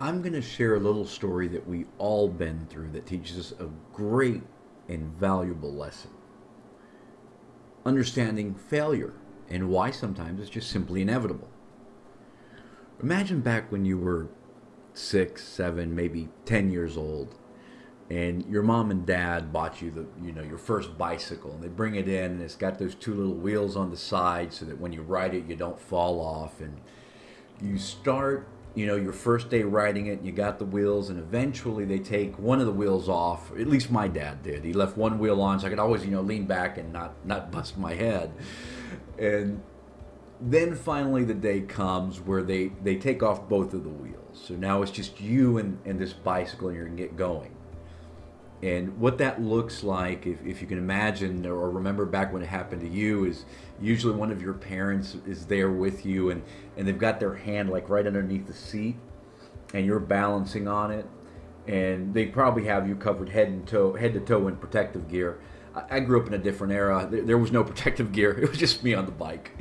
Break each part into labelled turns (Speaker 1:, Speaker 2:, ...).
Speaker 1: I'm going to share a little story that we all been through that teaches us a great and valuable lesson. Understanding failure and why sometimes it's just simply inevitable. Imagine back when you were six, seven, maybe 10 years old, and your mom and dad bought you the, you know, your first bicycle, and they bring it in, and it's got those two little wheels on the side so that when you ride it, you don't fall off, and you start you know, your first day riding it, you got the wheels, and eventually they take one of the wheels off. At least my dad did. He left one wheel on, so I could always, you know, lean back and not not bust my head. And then finally the day comes where they they take off both of the wheels. So now it's just you and, and this bicycle, and you're get going. And what that looks like, if, if you can imagine or remember back when it happened to you, is usually one of your parents is there with you and, and they've got their hand like right underneath the seat and you're balancing on it. And they probably have you covered head and toe, head to toe in protective gear. I, I grew up in a different era. There, there was no protective gear. It was just me on the bike.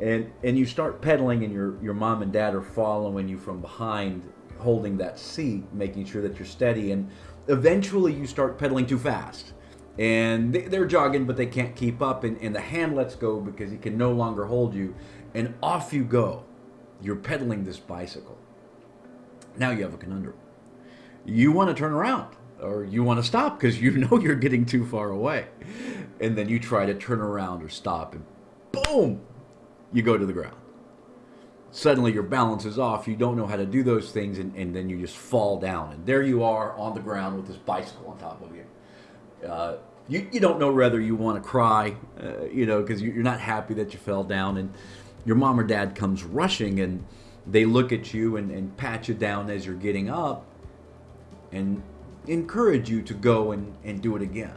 Speaker 1: And, and you start pedaling and your, your mom and dad are following you from behind holding that seat, making sure that you're steady. And eventually you start pedaling too fast. And they're jogging but they can't keep up and, and the hand lets go because he can no longer hold you and off you go. You're pedaling this bicycle. Now you have a conundrum. You want to turn around or you want to stop because you know you're getting too far away. And then you try to turn around or stop and boom you go to the ground suddenly your balance is off. You don't know how to do those things, and, and then you just fall down. And there you are on the ground with this bicycle on top of you. Uh, you, you don't know whether you want to cry, uh, you know, because you're not happy that you fell down. And your mom or dad comes rushing, and they look at you and, and pat you down as you're getting up and encourage you to go and, and do it again.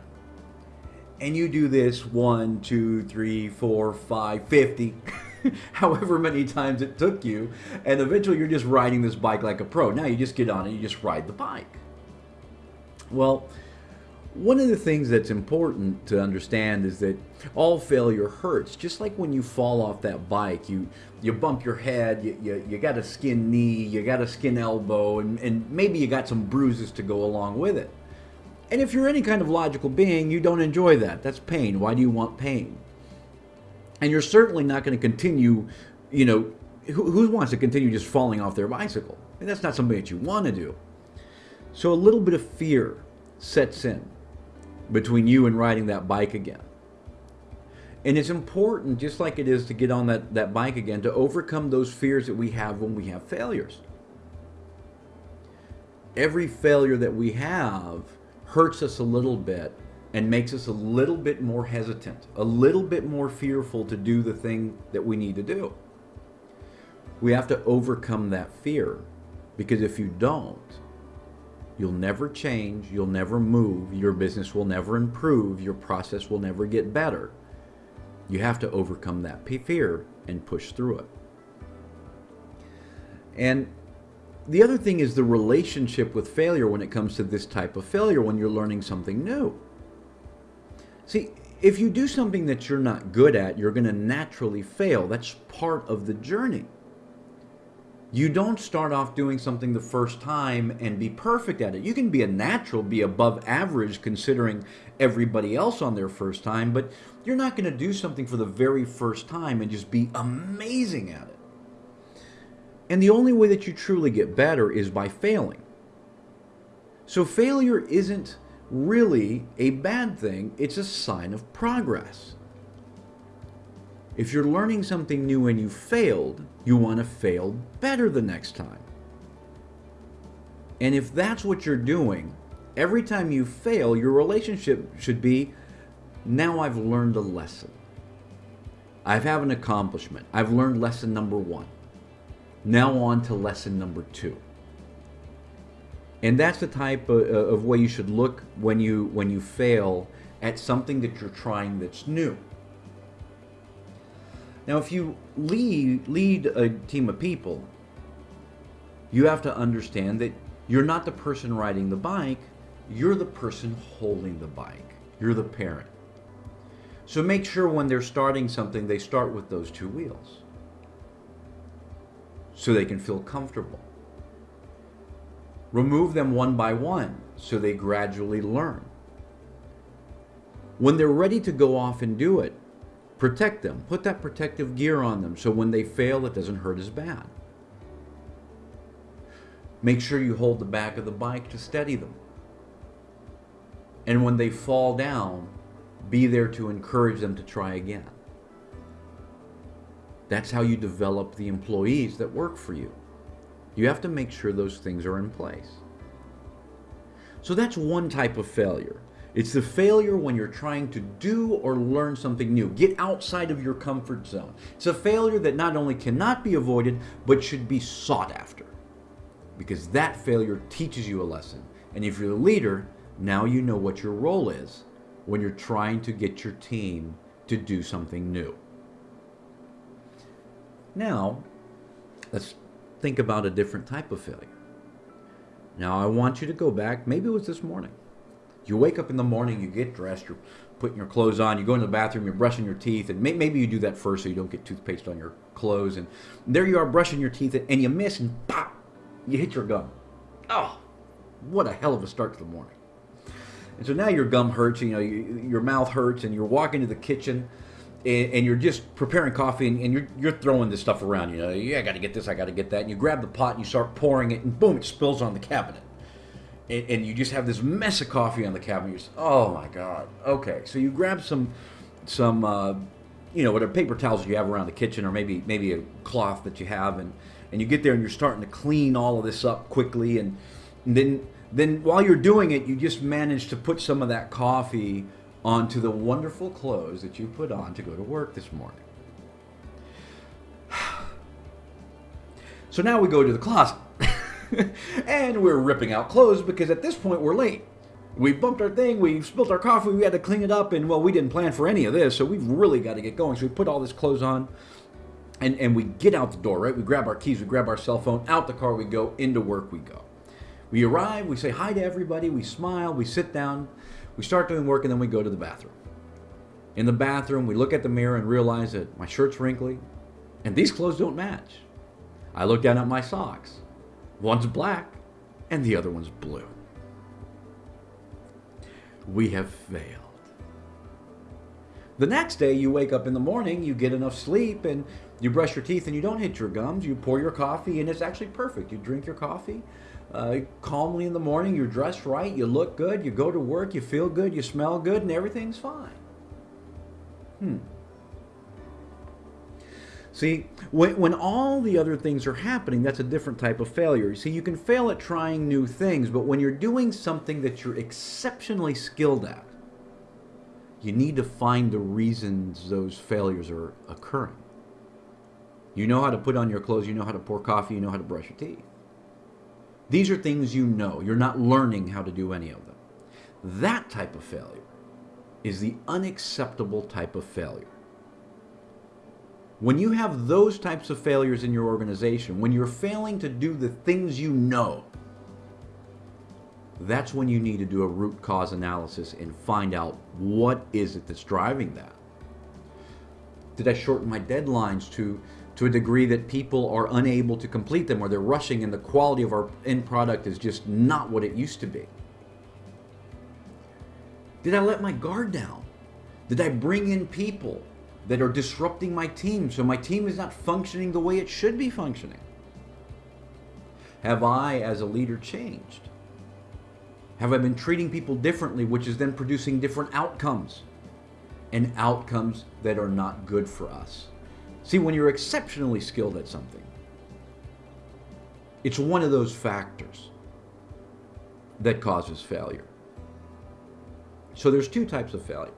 Speaker 1: And you do this one, two, three, four, five, fifty. however many times it took you, and eventually you're just riding this bike like a pro. Now you just get on and you just ride the bike. Well, one of the things that's important to understand is that all failure hurts. Just like when you fall off that bike, you you bump your head, you, you, you got a skin knee, you got a skin elbow, and, and maybe you got some bruises to go along with it. And if you're any kind of logical being, you don't enjoy that. That's pain. Why do you want pain? And you're certainly not going to continue, you know, who, who, wants to continue just falling off their bicycle? And that's not something that you want to do. So a little bit of fear sets in between you and riding that bike again. And it's important, just like it is to get on that, that bike again, to overcome those fears that we have when we have failures. Every failure that we have hurts us a little bit and makes us a little bit more hesitant, a little bit more fearful to do the thing that we need to do. We have to overcome that fear because if you don't, you'll never change, you'll never move, your business will never improve, your process will never get better. You have to overcome that fear and push through it. And the other thing is the relationship with failure when it comes to this type of failure when you're learning something new. See, if you do something that you're not good at, you're going to naturally fail. That's part of the journey. You don't start off doing something the first time and be perfect at it. You can be a natural, be above average considering everybody else on their first time, but you're not going to do something for the very first time and just be amazing at it. And the only way that you truly get better is by failing. So failure isn't really a bad thing. It's a sign of progress. If you're learning something new and you failed, you want to fail better the next time. And if that's what you're doing, every time you fail, your relationship should be, now I've learned a lesson. I've had an accomplishment. I've learned lesson number one. Now on to lesson number two. And that's the type of, uh, of way you should look when you when you fail at something that you're trying that's new. Now, if you lead lead a team of people, you have to understand that you're not the person riding the bike, you're the person holding the bike. You're the parent. So make sure when they're starting something, they start with those two wheels so they can feel comfortable. Remove them one by one so they gradually learn. When they're ready to go off and do it, protect them. Put that protective gear on them so when they fail, it doesn't hurt as bad. Make sure you hold the back of the bike to steady them. And when they fall down, be there to encourage them to try again. That's how you develop the employees that work for you. You have to make sure those things are in place. So that's one type of failure. It's the failure when you're trying to do or learn something new. Get outside of your comfort zone. It's a failure that not only cannot be avoided, but should be sought after. Because that failure teaches you a lesson. And if you're the leader, now you know what your role is when you're trying to get your team to do something new. Now, let's think about a different type of failure. Now, I want you to go back, maybe it was this morning. You wake up in the morning, you get dressed, you're putting your clothes on, you go in the bathroom, you're brushing your teeth, and maybe you do that first so you don't get toothpaste on your clothes. And there you are brushing your teeth, and you miss, and pop, you hit your gum. Oh, what a hell of a start to the morning. And so now your gum hurts, you know, your mouth hurts, and you're walking to the kitchen and, and you're just preparing coffee and, and, you're, you're throwing this stuff around. You know, yeah, I got to get this, I got to get that. And you grab the pot and you start pouring it, and boom, it spills on the cabinet. And, and you just have this mess of coffee on the cabinet. You're just, oh my God. Okay, so you grab some, some, uh, you know, whatever paper towels you have around the kitchen, or maybe maybe a cloth that you have, and and you get there and you're starting to clean all of this up quickly, and, and then then while you're doing it, you just manage to put some of that coffee onto the wonderful clothes that you put on to go to work this morning. So now we go to the closet. and we're ripping out clothes because at this point we're late. We bumped our thing, we spilled our coffee, we had to clean it up, and well, we didn't plan for any of this, so we've really got to get going. So we put all this clothes on, and, and we get out the door, right? We grab our keys, we grab our cell phone, out the car we go, into work we go. We arrive, we say hi to everybody, we smile, we sit down, we start doing work and then we go to the bathroom. In the bathroom, we look at the mirror and realize that my shirt's wrinkly and these clothes don't match. I look down at my socks. One's black and the other one's blue. We have failed. The next day, you wake up in the morning, you get enough sleep, and you brush your teeth and you don't hit your gums. You pour your coffee, and it's actually perfect. You drink your coffee, uh, calmly in the morning. You're dressed right. You look good. You go to work. You feel good. You smell good, and everything's fine. Hmm. See, when, when all the other things are happening, that's a different type of failure. You See, you can fail at trying new things, but when you're doing something that you're exceptionally skilled at, you need to find the reasons those failures are occurring. You know how to put on your clothes, you know how to pour coffee, you know how to brush your teeth. These are things you know. You're not learning how to do any of them. That type of failure is the unacceptable type of failure. When you have those types of failures in your organization, when you're failing to do the things you know, that's when you need to do a root cause analysis and find out what is it that's driving that. Did I shorten my deadlines to to a degree that people are unable to complete them or they're rushing and the quality of our end product is just not what it used to be? Did I let my guard down? Did I bring in people that are disrupting my team so my team is not functioning the way it should be functioning? Have I, as a leader, changed? Have I been treating people differently, which is then producing different outcomes and outcomes that are not good for us? See, when you're exceptionally skilled at something, it's one of those factors that causes failure. So there's two types of failure.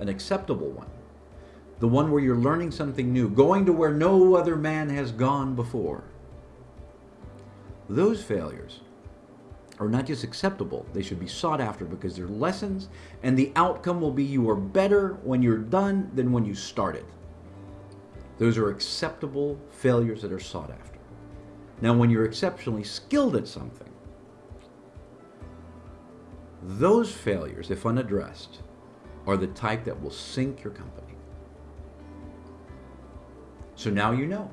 Speaker 1: An acceptable one, the one where you're learning something new, going to where no other man has gone before. Those failures are not just acceptable, they should be sought after because they're lessons, and the outcome will be you are better when you're done than when you started. Those are acceptable failures that are sought after. Now, when you're exceptionally skilled at something, those failures, if unaddressed, are the type that will sink your company. So now you know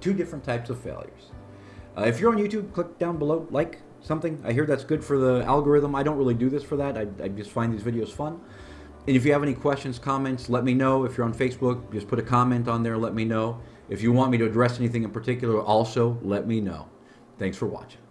Speaker 1: two different types of failures. Uh, if you're on YouTube, click down below, like, something. I hear that's good for the algorithm. I don't really do this for that. I, I just find these videos fun. And if you have any questions, comments, let me know. If you're on Facebook, just put a comment on there, let me know. If you want me to address anything in particular, also let me know. Thanks for watching.